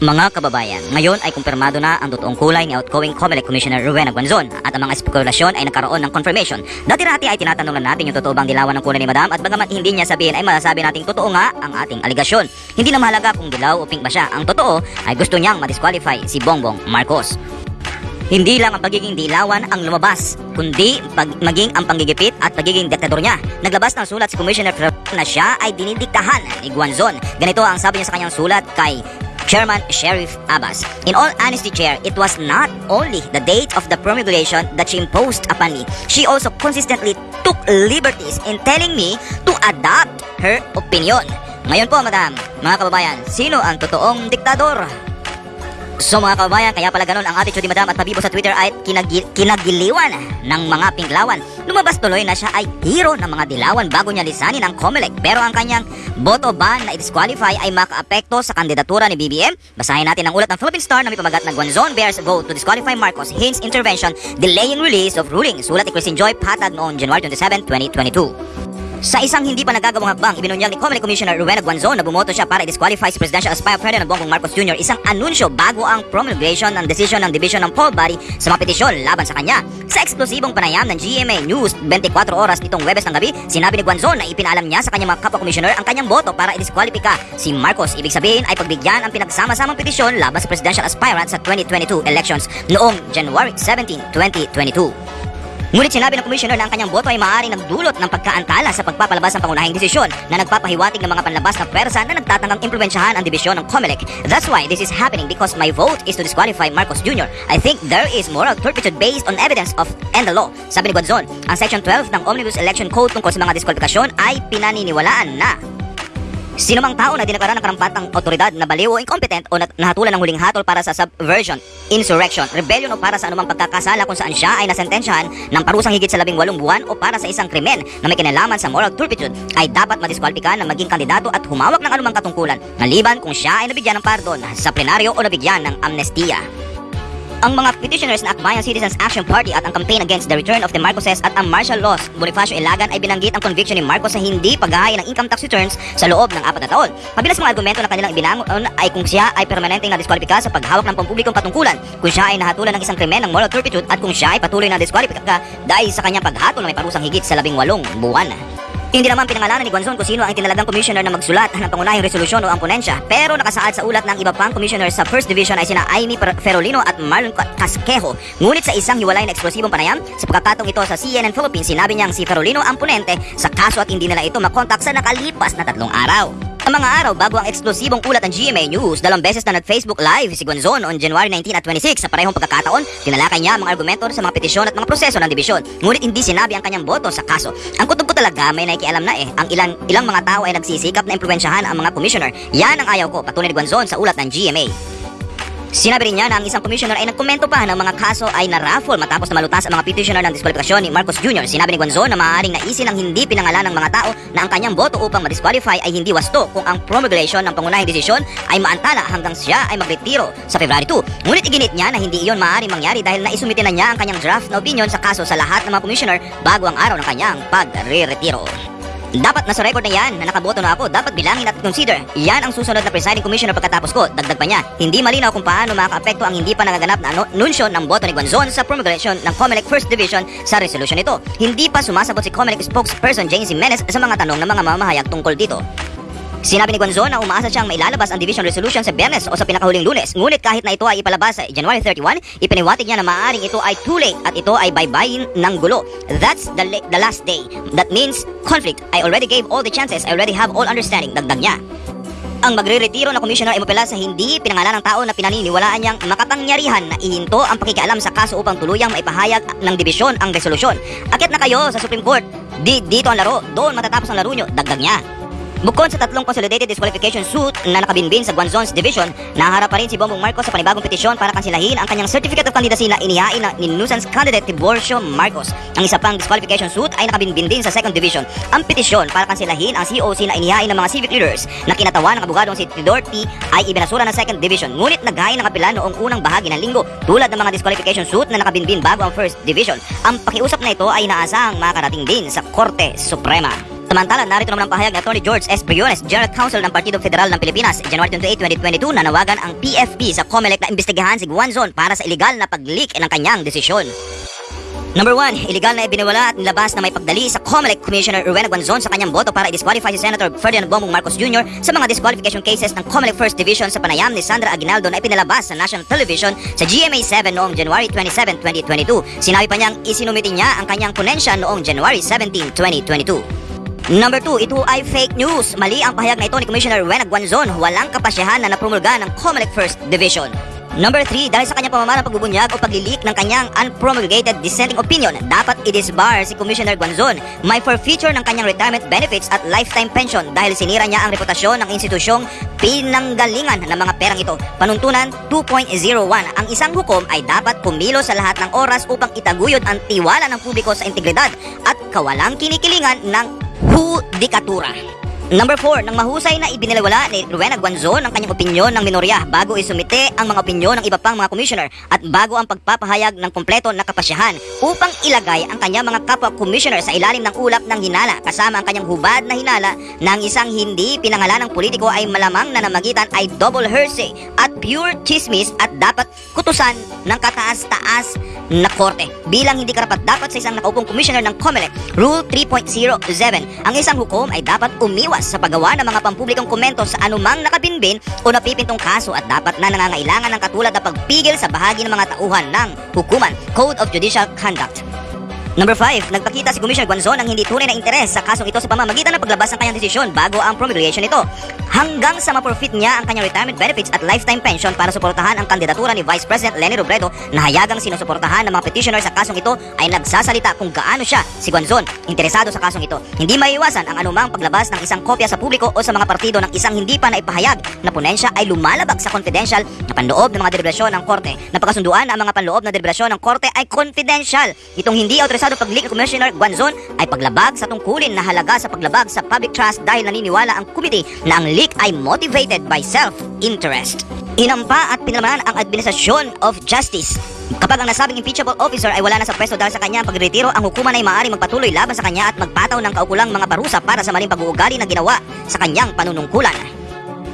Mga kababayan, ngayon ay kumpirmado na ang totoong kulay ni outgoing COMELEC Commissioner Rowena Guanzon at ang mga spekulasyon ay nagkaroon ng confirmation. Dati-rati ay tinatanong na natin yung totoo bang dilawan ng kulay ni Madam at bagamat hindi niya sabihin ay masasabi nating totoo nga ang ating aligasyon. Hindi na mahalaga kung dilaw o pink ba siya. Ang totoo ay gusto niyang madisqualify si Bongbong Marcos. Hindi lang ang pagiging dilawan ang lumabas, kundi pag maging ang panggigipit at pagiging diktador niya. Naglabas ng sulat si Commissioner Ferrer na siya ay dinidiktahan ni Guanzon. Ganito ang sabi niya sa kanyang sulat kay Chairman Sheriff Abbas. In all honesty, Chair, it was not only the date of the promulgation that she imposed upon me. She also consistently took liberties in telling me to adopt her opinion. Ngayon po, madam, mga kababayan, sino ang totoong diktador? So mga kababayan, kaya pala ganun ang attitude ni Madam at Pabibo sa Twitter ay kinagi- kinagiliwan ng mga pinglawan. Lumabas tuloy na siya ay hero ng mga dilawan bago niya lisanin ang COMELEC. Pero ang kanyang boto ban na i-disqualify ay makaapekto sa kandidatura ni BBM. Basahin natin ang ulat ng Philippine Star na may pamagat na Guanzon bears vote to disqualify Marcos hints intervention delaying release of ruling. Sulat ni Christine Joy Patag noong January 27, 2022. Sa isang hindi pa nagagawang hakbang, ibinunyag ni Comelec Commissioner Rowena Guanzon na bumoto siya para i-disqualify si Presidential Aspire Ferdinand Bongbong Marcos Jr. isang anunsyo bago ang promulgation ng desisyon ng Division ng Poll Body sa mga petisyon laban sa kanya. Sa eksklusibong panayam ng GMA News 24 oras nitong Webes ng gabi, sinabi ni Guanzon na ipinaalam niya sa kanyang mga kapwa-commissioner ang kanyang boto para i-disqualify si Marcos. Ibig sabihin ay pagbigyan ang pinagsama-samang petisyon laban sa presidential aspirant sa 2022 elections noong January 17, 2022. Ngunit sinabi ng commissioner na ang kanyang boto ay maaaring nagdulot ng pagkaantala sa pagpapalabas ng pangunahing desisyon na nagpapahiwatig ng mga panlabas na pwersa na nagtatanggang impluensyahan ang dibisyon ng COMELEC. That's why this is happening because my vote is to disqualify Marcos Jr. I think there is moral turpitude based on evidence of and the law. Sabi ni Guanzon, ang Section 12 ng Omnibus Election Code tungkol sa mga diskwalifikasyon ay pinaniniwalaan na Sino mang tao na dineklara ng karampatang otoridad na baliw o incompetent o nahatulan ng huling hatol para sa subversion, insurrection, rebellion o para sa anumang pagkakasala kung saan siya ay nasentensyahan ng parusang higit sa labing walong buwan o para sa isang krimen na may kinalaman sa moral turpitude ay dapat madiskwalipika na maging kandidato at humawak ng anumang katungkulan maliban kung siya ay nabigyan ng pardon sa plenaryo o nabigyan ng amnestiya. Ang mga petitioners na Akbayan Citizens Action Party at ang campaign against the return of the Marcoses at ang martial laws Bonifacio Ilagan ay binanggit ang conviction ni Marcos sa hindi paghahaya ng income tax returns sa loob ng apat na taon. Kabilang sa mga argumento na kanilang ibinangon ay kung siya ay permanenteng na-disqualifika sa paghawak ng pampublikong patungkulan, kung siya ay nahatulan ng isang krimen ng moral turpitude at kung siya ay patuloy na disqualifika dahil sa kanyang paghatol na may parusang higit sa labing walong buwan. Hindi naman pinangalanan ni Guanzon kung sino ang tinalagang commissioner na magsulat ng pangunahing resolusyon o ang ponensya, pero nakasaad sa ulat ng iba pang commissioner sa First Division ay sina Amy Ferolino at Marlon Ca- Casquejo. Ngunit sa isang hiwalay na eksplosibong panayam, sa pagkakatong ito sa CNN Philippines, sinabi niyang si Ferolino ang ponente sa kaso at hindi nila ito makontak sa nakalipas na tatlong araw. Ang mga araw bago ang eksplosibong ulat ng GMA News, dalawang beses na nag-Facebook Live si Guanzon on January 19 at 26 sa parehong pagkakataon, tinalakay niya ang mga argumento sa mga petisyon at mga proseso ng dibisyon. Ngunit hindi sinabi ang kanyang boto sa kaso. Ang kutob ko talaga may nakikialam na eh. Ang ilang, ilang mga tao ay nagsisikap na impluensyahan ang mga commissioner. Yan ang ayaw ko, patunay ni Guanzon sa ulat ng GMA. Sinabi rin niya na ang isang commissioner ay nagkomento pa ng mga kaso ay naraffle matapos na malutas ang mga petitioner ng diskwalifikasyon ni Marcos Jr. Sinabi ni Guanzon na maaaring naisin ng hindi pinangalan ng mga tao na ang kanyang boto upang madisqualify ay hindi wasto kung ang promulgation ng pangunahing desisyon ay maantala hanggang siya ay magretiro sa February 2. Ngunit iginit niya na hindi iyon maaaring mangyari dahil naisumite na niya ang kanyang draft na opinion sa kaso sa lahat ng mga commissioner bago ang araw ng kanyang pagre-retiro. Dapat nasa record na yan na nakaboto na ako, dapat bilangin at consider. Yan ang susunod na presiding commissioner pagkatapos ko. Dagdag pa niya, hindi malinaw kung paano makakaapekto ang hindi pa nagaganap na anu- anunsyo ng boto ni Guanzon sa promulgation ng COMELEC First Division sa resolution nito. Hindi pa sumasagot si COMELEC spokesperson Jane Jimenez sa mga tanong ng mga mamahayag tungkol dito. Sinabi ni Guanzon na umaasa siyang mailalabas ang division resolution sa Biyernes o sa pinakahuling lunes. Ngunit kahit na ito ay ipalabas sa January 31, ipiniwatig niya na maaaring ito ay too late at ito ay baybayin ng gulo. That's the, the last day. That means conflict. I already gave all the chances. I already have all understanding. Dagdag niya. Ang magre-retiro na commissioner ay sa hindi pinangalan ng tao na pinaniniwalaan niyang makapangyarihan na ihinto ang pakikialam sa kaso upang tuluyang maipahayag ng dibisyon ang resolusyon. Akit na kayo sa Supreme Court. Di dito ang laro, doon matatapos ang laro nyo, dagdag niya. Bukod sa tatlong consolidated disqualification suit na nakabinbin sa Guanzon's division, naharap pa rin si Bongbong Marcos sa panibagong petisyon para kansilahin ang kanyang certificate of candidacy na inihain na ni nuisance candidate Tiborcio Marcos. Ang isa pang disqualification suit ay nakabinbin din sa second division. Ang petisyon para kansilahin ang COC na inihain ng mga civic leaders na kinatawa ng abogadong si Tidor P ay ibinasura ng second division. Ngunit naghain ng apela noong unang bahagi ng linggo tulad ng mga disqualification suit na nakabinbin bago ang first division. Ang pakiusap na ito ay inaasahang makarating din sa Korte Suprema. Samantala, narito naman ang pahayag ni Atty. George S. Briones, General Counsel ng Partido Federal ng Pilipinas, January 28, 2022, nanawagan ang PFP sa COMELEC na imbestigahan si Guanzon para sa illegal na pag-leak ng kanyang desisyon. Number 1, illegal na ibiniwala at nilabas na may pagdali sa COMELEC Commissioner Rowena Guanzon sa kanyang boto para i-disqualify si Senator Ferdinand Bongbong Marcos Jr. sa mga disqualification cases ng COMELEC First Division sa panayam ni Sandra Aguinaldo na ipinalabas sa National Television sa GMA 7 noong January 27, 2022. Sinabi pa niyang isinumiti niya ang kanyang ponensya noong January 17, 2022. Number 2, ito ay fake news. Mali ang pahayag na ito ni Commissioner Rowena Guanzon. Walang kapasyahan na napromulga ng COMELEC First Division. Number 3, dahil sa kanyang pamamarang pagbubunyag o paglilik ng kanyang unpromulgated dissenting opinion, dapat i-disbar si Commissioner Guanzon. May forfeiture ng kanyang retirement benefits at lifetime pension dahil sinira niya ang reputasyon ng institusyong pinanggalingan ng mga perang ito. Panuntunan 2.01. Ang isang hukom ay dapat kumilo sa lahat ng oras upang itaguyod ang tiwala ng publiko sa integridad at kawalang kinikilingan ng Hu Dikatura. Number 4, nang mahusay na ibinilawala ni Rowena Guanzon ang kanyang opinyon ng minorya bago isumite ang mga opinyon ng iba pang mga commissioner at bago ang pagpapahayag ng kompleto na kapasyahan upang ilagay ang kanyang mga kapwa commissioner sa ilalim ng ulap ng hinala kasama ang kanyang hubad na hinala ng isang hindi pinangalanang politiko ay malamang na namagitan ay double hearsay at pure chismis at dapat kutusan ng kataas-taas na korte. Bilang hindi karapat dapat sa isang nakaupong commissioner ng COMELEC Rule 3.07 ang isang hukom ay dapat umiwas sa paggawa ng mga pampublikong komento sa anumang nakabinbin o napipintong kaso at dapat na nangangailangan ng katulad na pagpigil sa bahagi ng mga tauhan ng hukuman Code of Judicial Conduct Number 5, nagpakita si Commissioner Guanzon ng hindi tunay na interes sa kasong ito sa pamamagitan ng paglabas ng kanyang desisyon bago ang promulgation nito. Hanggang sa ma-forfeit niya ang kanyang retirement benefits at lifetime pension para suportahan ang kandidatura ni Vice President Leni Robredo na hayagang sinusuportahan ng mga petitioner sa kasong ito ay nagsasalita kung gaano siya, si Guanzon, interesado sa kasong ito. Hindi maiiwasan ang anumang paglabas ng isang kopya sa publiko o sa mga partido ng isang hindi pa naipahayag na ponensya ay lumalabag sa confidential na panloob ng mga deliberasyon ng korte. Napakasunduan na ang mga panloob na deliberasyon ng korte ay confidential. Itong hindi autorisado pag-leak Commissioner Guanzon ay paglabag sa tungkulin na halaga sa paglabag sa public trust dahil naniniwala ang committee na ang leak ay motivated by self-interest. Inampa at pinalaman ang Administration of Justice. Kapag ang nasabing impeachable officer ay wala na sa pwesto dahil sa kanyang pagretiro, ang hukuman ay maaaring magpatuloy laban sa kanya at magpataw ng kaukulang mga parusa para sa maling pag-uugali na ginawa sa kanyang panunungkulan.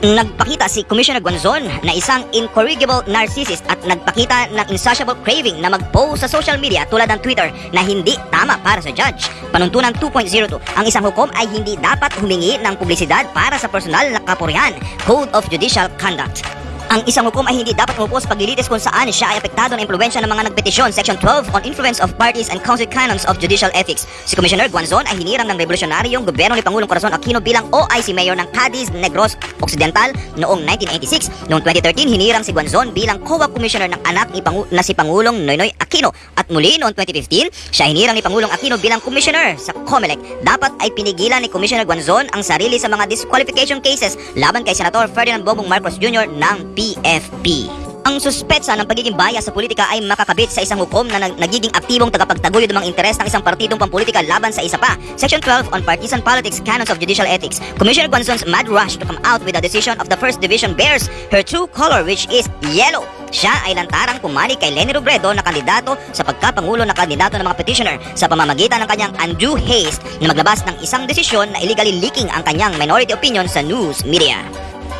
Nagpakita si Commissioner Guanzon na isang incorrigible narcissist at nagpakita ng insatiable craving na mag-post sa social media tulad ng Twitter na hindi tama para sa judge. Panuntunan 2.02, ang isang hukom ay hindi dapat humingi ng publisidad para sa personal na kapurihan. Code of Judicial Conduct. Ang isang hukom ay hindi dapat umupo sa paglilitis kung saan siya ay apektado ng impluensya ng mga nagpetisyon. Section 12 on influence of parties and council canons of judicial ethics. Si Commissioner Guanzon ay hinirang ng revolusyonaryong gobyerno ni Pangulong Corazon Aquino bilang OIC Mayor ng Cadiz Negros Occidental noong 1986. Noong 2013, hinirang si Guanzon bilang COA Commissioner ng anak ni Pangu na si Pangulong Noynoy Aquino. At muli noong 2015, siya hinirang ni Pangulong Aquino bilang Commissioner sa COMELEC. Dapat ay pinigilan ni Commissioner Guanzon ang sarili sa mga disqualification cases laban kay Senator Ferdinand Bongbong Marcos Jr. ng PFP. Ang suspetsa ng pagiging bias sa politika ay makakabit sa isang hukom na nag- nagiging aktibong tagapagtaguyod ng mga interes ng isang partidong pampolitika laban sa isa pa. Section 12 on Partisan Politics Canons of Judicial Ethics. Commissioner Guanzon's mad rush to come out with a decision of the First Division bears her true color which is yellow. Siya ay lantarang pumali kay Leni Robredo na kandidato sa pagkapangulo na kandidato ng mga petitioner sa pamamagitan ng kanyang undue haste na maglabas ng isang desisyon na illegally leaking ang kanyang minority opinion sa news media.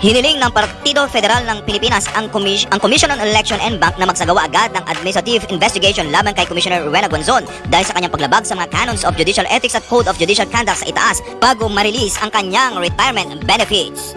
Hiniling ng Partido Federal ng Pilipinas ang, Commis- ang Commission on Election and Bank na magsagawa agad ng administrative investigation laban kay Commissioner Rowena Gonzon dahil sa kanyang paglabag sa mga canons of judicial ethics at code of judicial conduct sa itaas bago ma-release ang kanyang retirement benefits.